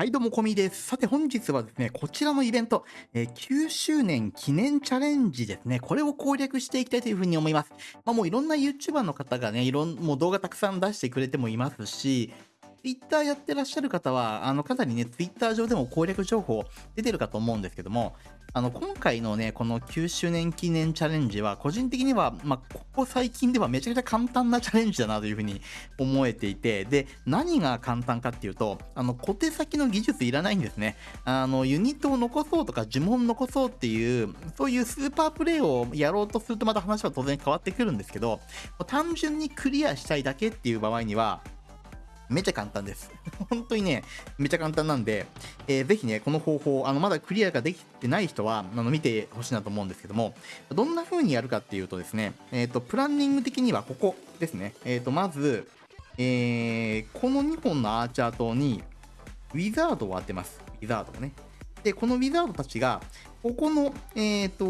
はいどうもこみです。さて本日はですね、こちらのイベント、えー、9周年記念チャレンジですね、これを攻略していきたいというふうに思います。まあもういろんな YouTuber の方がね、いろん、もう動画たくさん出してくれてもいますし、Twitter やってらっしゃる方は、あの、かなりね、Twitter 上でも攻略情報出てるかと思うんですけども、あの、今回のね、この9周年記念チャレンジは、個人的には、まあ、ここ最近ではめちゃくちゃ簡単なチャレンジだなというふうに 思えていて、で、何が簡単かっていうと、あの、小手先の技術いらないんですね。あの、ユニットを残そうとか呪文残そうっていう、そういうスーパープレイをやろうとするとまた話は当然変わってくるんですけど、単純にクリアしたいだけっていう場合には、めちゃ簡単です。本当にね、めちゃ簡単なんで、えー、ぜひね、この方法、あの、まだクリアができてない人は、あの、見てほしいなと思うんですけども、どんな風にやるかっていうとですね、えっ、ー、と、プランニング的にはここですね。えっ、ー、と、まず、えー、この2本のアーチャー島に、ウィザードを当てます。ウィザードをね。で、このウィザードたちが、ここの、えっ、と、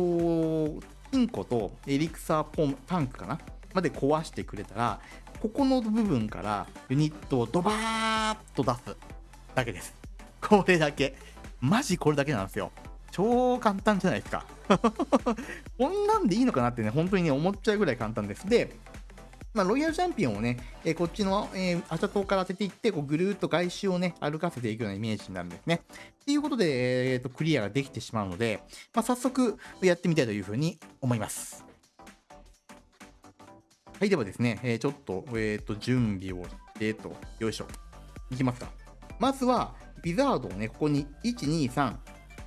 金庫とエリクサーポンタンクかな？まで壊してくれたら、ここの部分からユニットをドバーッと出すだけです。これだけ。マジこれだけなんですよ。超簡単じゃないですか。こんなんでいいのかなってね、本当にね、思っちゃうぐらい簡単です。で、まあ、ロイヤルチャンピオンをね、えー、こっちの、えー、アチャ島から当てていって、こうぐるーっと外周をね、歩かせていくようなイメージになるんですね。っていうことで、えーと、クリアができてしまうので、まあ、早速やってみたいというふうに思います。はい、ではですね、えー、ちょっと、えっ、ー、と、準備をしてと、よいしょ。いきますか。まずは、ビザードをね、ここに、1、2、3、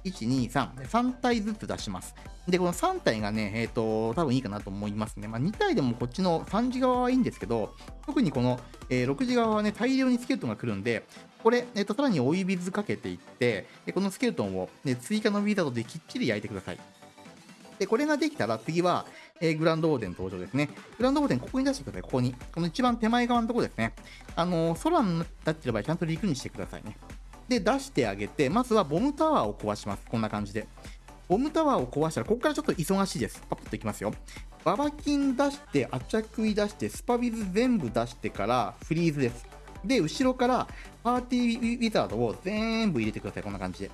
1、2、3、3体ずつ出します。で、この3体がね、えっ、ー、と、多分いいかなと思いますね。まあ、2体でもこっちの3時側はいいんですけど、特にこの、えー、6時側はね、大量にスケルトンが来るんで、これ、えっ、ー、と、さらに追い水かけていって、でこのスケルトンを、ね、追加のウィザードできっちり焼いてください。で、これができたら次は、えー、グランドオーデン登場ですね。グランドオーデンここに出してください。ここに。この一番手前側のところですね。あのー、空になってる場合、ちゃんと陸にしてくださいね。で、出してあげて、まずはボムタワーを壊します。こんな感じで。ボムタワーを壊したら、ここからちょっと忙しいです。パッといきますよ。ババキン出して、アチャクイ出して、スパビズ全部出してからフリーズです。で、後ろからパーティーウィザードを全部入れてください。こんな感じで。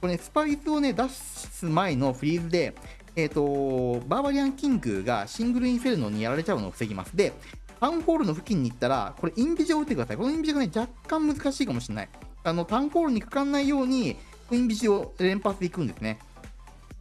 これね、スパビズをね、出す前のフリーズで、えっ、ー、と、バーバリアンキングがシングルインフェルノにやられちゃうのを防ぎます。で、タウンホールの付近に行ったら、これインビジを打ってください。このインビジがね、若干難しいかもしれない。あの、タウンホールにかかんないように、インビジを連発でいくんですね。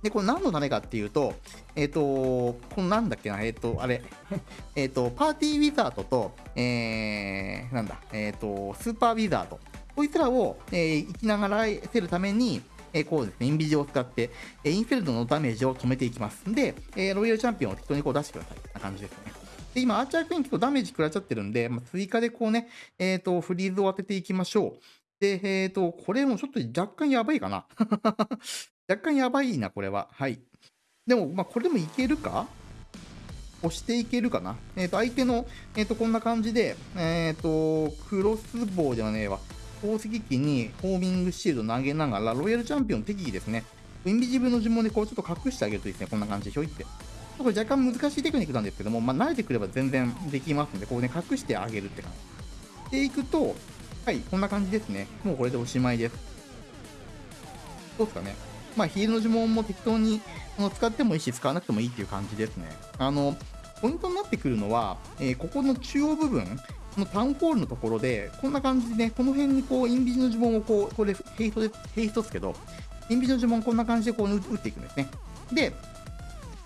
で、これ何のためかっていうと、えっ、ー、と、このなんだっけな、えっ、ー、と、あれ、えっと、パーティーウィザードと、えー、なんだ、えっ、と、スーパーウィザード。こいつらを、えー、生きながらせるために、えこうですね、インビジを使って、えインフェルドのダメージを止めていきます。で、えロイヤルチャンピオンを適当にこう出してください。な感じですね。で、今、アーチャークイーン結構ダメージ食らっちゃってるんで、まあ、追加でこうね、えっ、ー、と、フリーズを当てていきましょう。で、えっ、ー、と、これもちょっと若干やばいかな。若干やばいな、これは。はい。でも、まあ、これでもいけるか？押していけるかな？えっ、ー、と、相手の、えっ、と、こんな感じで、えっ、と、クロスボウじゃねえわ。宝石機にホーミングシールド投げながら、ロイヤルチャンピオン適宜ですね。インビジブルの呪文でこうちょっと隠してあげるといいですね、こんな感じでひょいって。これ若干難しいテクニックなんですけども、まあ、慣れてくれば全然できますので、こうね、隠してあげるって感じ。でいくと、はい、こんな感じですね。もうこれでおしまいです。どうですかね。まあ、ヒールの呪文も適当にの使ってもいいし、使わなくてもいいっていう感じですね。あの、ポイントになってくるのは、えー、ここの中央部分、このタウンホールのところで、こんな感じでね、この辺にこう、インビジの呪文をこう、これヘイトで、ヘイトですけど、インビジの呪文こんな感じでこう打っていくんですね。で、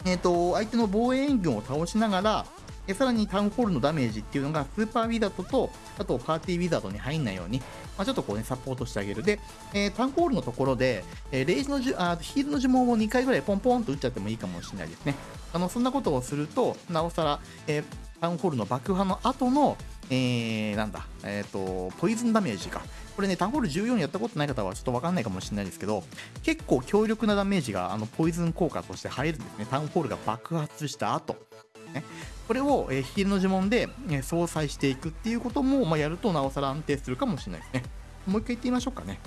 えっ、ー、と、相手の防衛援軍を倒しながら、でさらにタウンホールのダメージっていうのがスーパーウィザードと、あとパーティーウィザードに入んないように、まあ、ちょっとこうね、サポートしてあげる。で、えー、タウンホールのところで、えー、レイジのじあヒールの呪文を2回ぐらいポンポンと打っちゃってもいいかもしれないですね。あの、そんなことをすると、なおさら、えー、タウンホールの爆破の後の、えー、なんだ、えっ、ー、と、ポイズンダメージか。これね、タウンホール14やったことない方はちょっとわかんないかもしれないですけど、結構強力なダメージが、あの、ポイズン効果として入るんですね。タウンホールが爆発した後。ね、これを、えー、ヒールの呪文で、えー、相殺していくっていうことも、まあ、やるとなおさら安定するかもしれないですね。もう一回言ってみましょうかね。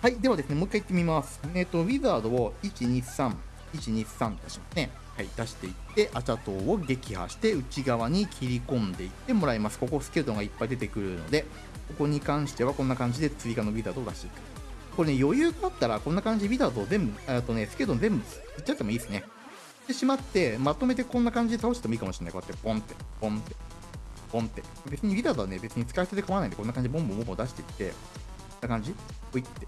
はい。ではですね、もう一回言ってみます。えっ、ー、と、ウィザードを1、2、3、123出しますね。はい、出していって、アチャ島を撃破して、内側に切り込んでいってもらいます。ここスケルトンがいっぱい出てくるので、ここに関してはこんな感じで追加のウィザードを出していく。これね、余裕があったら、こんな感じでウィザードを全部、あとね、スケルトン全部いっちゃってもいいですね。でしまって、まとめてこんな感じで倒してもいいかもしれない。こうやってポンって、ポンって、ポンって。別にウィザードはね、別に使い捨てで構わないんで、こんな感じでボンボンボンボン出していって、こんな感じ？ポイって。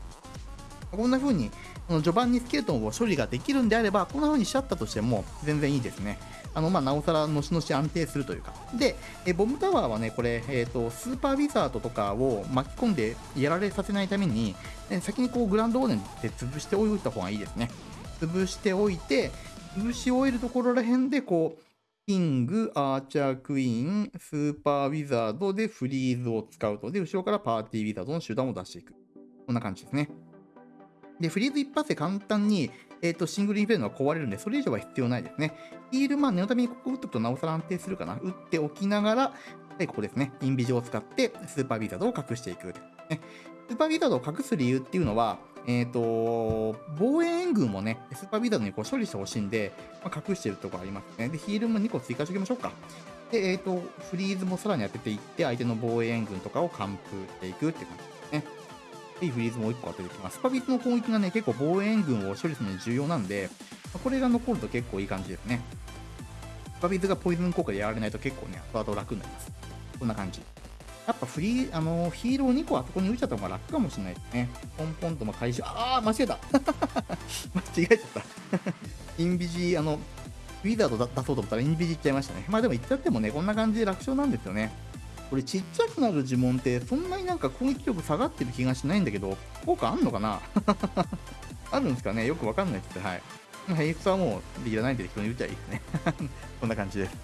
こんな風に、この序盤にスケルトンを処理ができるんであれば、こんな風にしちゃったとしても全然いいですね。あの、まあ、なおさら、のしのし安定するというか。で、えボムタワーはね、これ、えっ、と、スーパーウィザードとかを巻き込んでやられさせないために、え先にこう、グランドオーデンで潰しておいた方がいいですね。潰しておいて、潰し終えるところら辺で、こう、キング、アーチャークイーン、スーパーウィザードでフリーズを使うと。で、後ろからパーティーウィザードの手段を出していく。こんな感じですね。で、フリーズ一発で簡単に、えー、とシングルインフェルノが壊れるんで、それ以上は必要ないですね。ヒールマン、念のためにここ打っておくとなおさら安定するかな。打っておきながら、はい、ここですね。インビジョを使って、スーパーウィザードを隠していく。ね、スーパーウィザードを隠す理由っていうのは、えっ、と、防衛援軍もね、スーパーウィザードにこう処理してほしいんで、まあ、隠してるとこありますね。で、ヒールも2個追加しておきましょうか。で、えっ、と、フリーズもさらに当てていって、相手の防衛援軍とかを完封していくって感じ。いいフリーズもう1個当ててきます。スパビスの攻撃がね、結構防衛軍を処理するのに重要なんで、これが残ると結構いい感じですね。スパビスがポイズン効果でやられないと結構ね、後々楽になります。こんな感じ。やっぱフリー、あのヒーロー2個あそこに打っちゃった方が楽かもしれないですね。ポンポンとも回収、あー、間違えた 間違えちゃった。インビジ、あの、ウィザード出そうと思ったらインビジいっちゃいましたね。まあでも言っちゃってもね、こんな感じで楽勝なんですよね。これちっちゃくなる呪文ってそんなになんか攻撃力下がってる気がしないんだけど、効果あんのかな？あるんですかね？よくわかんないです。はい。ヘイスはもういらないんで適当に打っちゃいいですね。こんな感じです。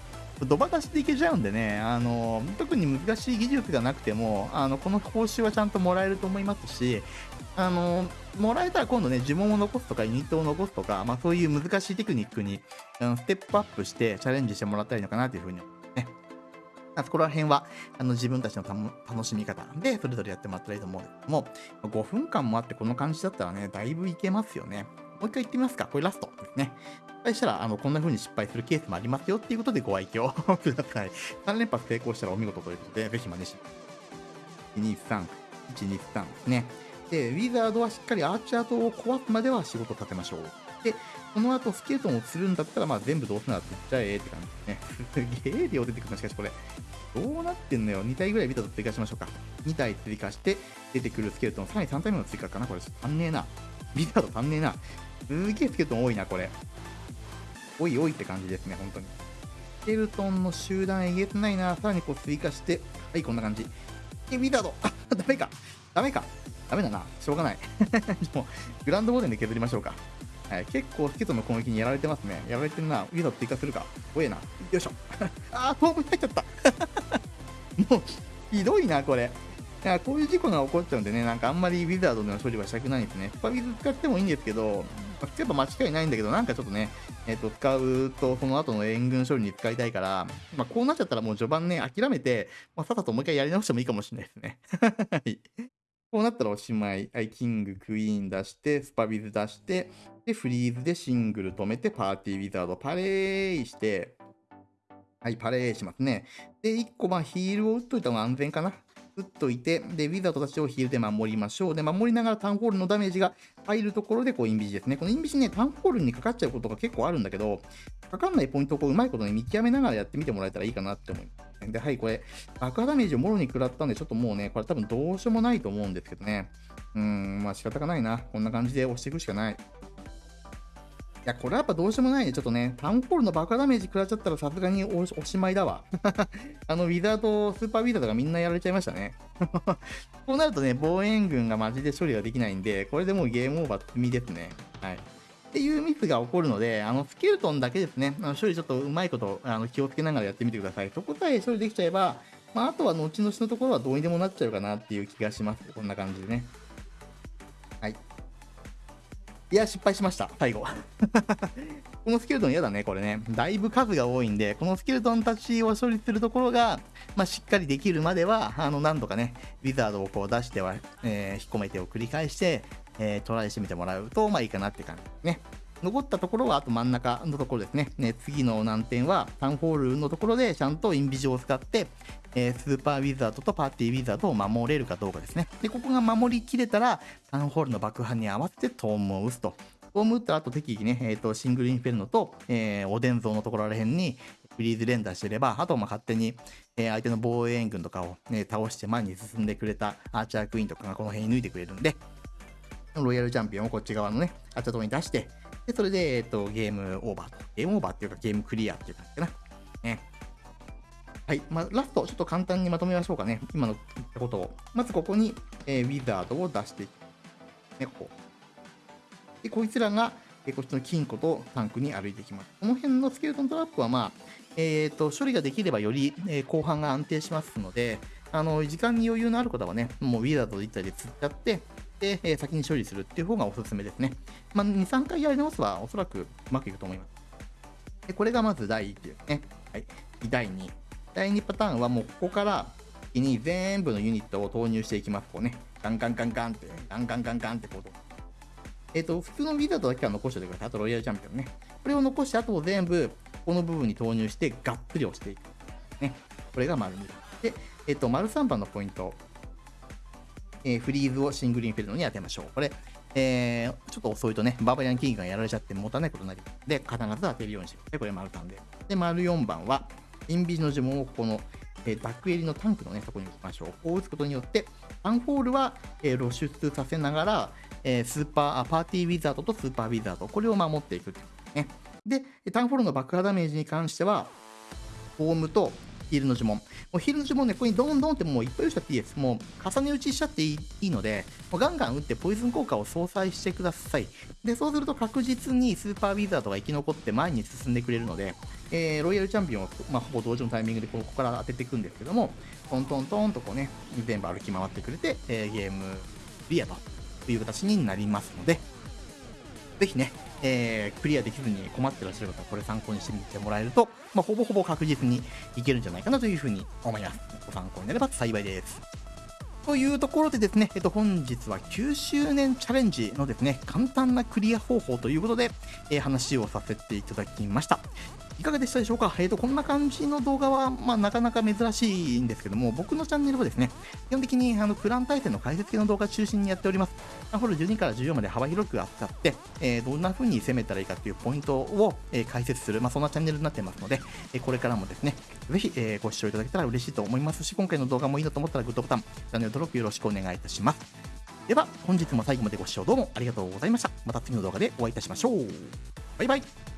ドバ出しでいけちゃうんでね、あの特に難しい技術がなくても、あのこの報酬はちゃんともらえると思いますし、あのもらえたら今度ね、呪文を残すとか、ユニットを残すとか、まあ、そういう難しいテクニックに、うん、ステップアップしてチャレンジしてもらったらいいのかなというふうに思います。そこら辺はあの自分たちの楽しみ方でそれぞれやってもらったらいいと思うんですけども、5分間もあってこの感じだったらね、だいぶいけますよね。もう一回言ってみますか。これラストですね。失敗したら、あの、こんな風に失敗するケースもありますよっていうことでご愛嬌 ください。3連発成功したらお見事ということで、ぜひ真似して。123、123ですね。で、ウィザードはしっかりアーチャートを壊すまでは仕事させましょう。で、その後スケルトンをするんだったら、まあ全部どうすならって言っちゃえって感じですね。すげえ量出てくるな、しかしこれ。どうなってんのよ。2体ぐらいビタと追加しましょうか。2体追加して、出てくるスケルトン、さらに3体目の追加かな、これ。足んねえな。ビタード足んねえな。すげえスケルトン多いな、これ。おいおいって感じですね、本当に。スケルトンの集団えげつないな。さらにこう追加して、はい、こんな感じ。え、ビタードあ、ダメか。ダメか。ダメだな。しょうがない。もう、グランドボーデンで削りましょうか。はい、結構スケトの攻撃にやられてますね。やられてるな。ウィザー追加するか。怖えな。よいしょ。あー、トーム入っちゃった。もう、ひどいな、これ。いやこういう事故が起こっちゃうんでね、なんかあんまりウィザードの処理はしたくないんですね。スパビズ使ってもいいんですけど、まあ、使えば間違いないんだけど、なんかちょっとね、えっ、ー、と、使うと、その後の援軍処理に使いたいから、まあ、こうなっちゃったらもう序盤ね、諦めて、まあ、さっさともう一回やり直してもいいかもしれないですね。はい。こうなったらおしまい。はい、キング、クイーン出して、スパビズ出して、で、フリーズでシングル止めて、パーティーウィザードパレーして、はい、パレーしますね。で、1個、まあ、ヒールを打っといた方が安全かな。打っといて、で、ウィザードたちをヒールで守りましょう。で、守りながらタウンホールのダメージが入るところで、こう、インビジですね。このインビジね、タウンホールにかかっちゃうことが結構あるんだけど、かかんないポイントをこう、うまいことね、見極めながらやってみてもらえたらいいかなって思います。で、はい、これ、爆破ダメージをもろに食らったんで、ちょっともうね、これ多分どうしようもないと思うんですけどね。うーん、まあ仕方がないな。こんな感じで押していくしかない。いや、これはやっぱどうしようもないね。ちょっとね、タウンホールの爆破ダメージ食らっちゃったらさすがにおしまいだわ。あの、ウィザード、スーパーウィザードがみんなやられちゃいましたね。こうなるとね、防衛軍がマジで処理ができないんで、これでもうゲームオーバー積みですね。はい。っていうミスが起こるので、あの、スケルトンだけですね、あの処理ちょっとうまいことあの気をつけながらやってみてください。そこさえ処理できちゃえば、まあ、あとは後々のところはどうにでもなっちゃうかなっていう気がします。こんな感じでね。はい。いや、失敗しました、最後。このスケルトン嫌だね、これね。だいぶ数が多いんで、このスケルトンたちを処理するところが、まあ、しっかりできるまでは、あの、何度かね、ウィザードをこう出しては、えー、引っ込めてを繰り返して、えー、トライしてみてもらうと、まあいいかなって感じですね。残ったところはあと真ん中のところですね。ね次の難点はタウンホールのところでちゃんとインビジを使って、えー、スーパーウィザードとパーティーウィザードを守れるかどうかですね。で、ここが守りきれたら、タウンホールの爆破に合わせてトームを打つと。トーム打った後適宜ね、えーと、シングルインフェルノと、えー、おでん像のところらへんにフリーズ連打してれば、あとま勝手に、えー、相手の防衛援軍とかを、ね、倒して前に進んでくれたアーチャークイーンとかがこの辺に抜いてくれるんで、ロイヤルチャンピオンをこっち側のね、アーチャーとこに出して、で、それで、えっ、と、ゲームオーバーと。ゲームオーバーっていうかゲームクリアっていう感じかな。ね。はい。まあ、ラスト、ちょっと簡単にまとめましょうかね。今の言ったことを。まずここに、えー、ウィザードを出していく。ね、ここ。で、こいつらが、えー、こっちの金庫とタンクに歩いていきます。この辺のスケルトントラップは、まあ、えっ、ー、と、処理ができればより、えー、後半が安定しますので、あの、時間に余裕のある方はね、もうウィザード1体で釣っちゃって、で、えー、先に処理するっていう方がおすすめですね。まあ、2、3回やり直すはおそらくうまくいくと思います。で、これがまず第1ですね。はい。第2。第2パターンはもうここからに全部のユニットを投入していきます。こうね。ガンガンガンガンって、ガンガンガンガンってこと。えっ、ー、と、普通のビザードだけは残しておいてください。あとロイヤルチャンピオンね。これを残して、あと全部、この部分に投入して、がっつり押していく。ね。これが丸2で、えっ、ー、と、丸3番のポイント。えー、フリーズをシングルインフェルノに当てましょう。これ、えー、ちょっと遅いとね、バーバリアンキングがやられちゃってもたないことになりで、必ず当てるようにしてください。これ丸3で。で、丸4番は、インビジの呪文をこの、えー、ダック襟のタンクのね、そこに置きましょう。こう打つことによって、アンホールは、えー、露出させながら、えー、スーパー、パーティーウィザードとスーパーウィザード、これを守っていくってことですね。で、タウンホールの爆破ダメージに関しては、フォームとヒールの呪文。もうヒールの呪文ね、ここにドンドンってもういっぱい打っちゃっていいです。もう重ね打ちしちゃっていいので、もうガンガン打ってポイズン効果を相殺してください。で、そうすると確実にスーパーウィザードが生き残って前に進んでくれるので、えー、ロイヤルチャンピオンを、まあ、ほぼ同時のタイミングでここから当てていくんですけども、トントントンとこうね、全部歩き回ってくれて、えー、ゲームクリアという形になりますので、ぜひね、えー、クリアできずに困ってらっしゃる方はこれ参考にしてみてもらえると、まあ、ほぼほぼ確実にいけるんじゃないかなというふうに思います。ご参考になれば幸いです。というところでですね、えっと、本日は9周年チャレンジのですね、簡単なクリア方法ということで、えー、話をさせていただきました。いかがでしたでしょうか？え、ー、と、こんな感じの動画は、まあ、なかなか珍しいんですけども、僕のチャンネルはですね、基本的にあのクラン対戦の解説系の動画中心にやっております。マンホール12から14まで幅広く扱って、えー、どんな風に攻めたらいいかっていうポイントを、えー、解説する、まあ、そんなチャンネルになってますので、えこれからもですね、ぜひ、えご視聴いただけたら嬉しいと思いますし、今回の動画もいいなと思ったらグッドボタン、チャンネル登録よろしくお願いいたします。では、本日も最後までご視聴どうもありがとうございました。また次の動画でお会いいたしましょう。バイバイ。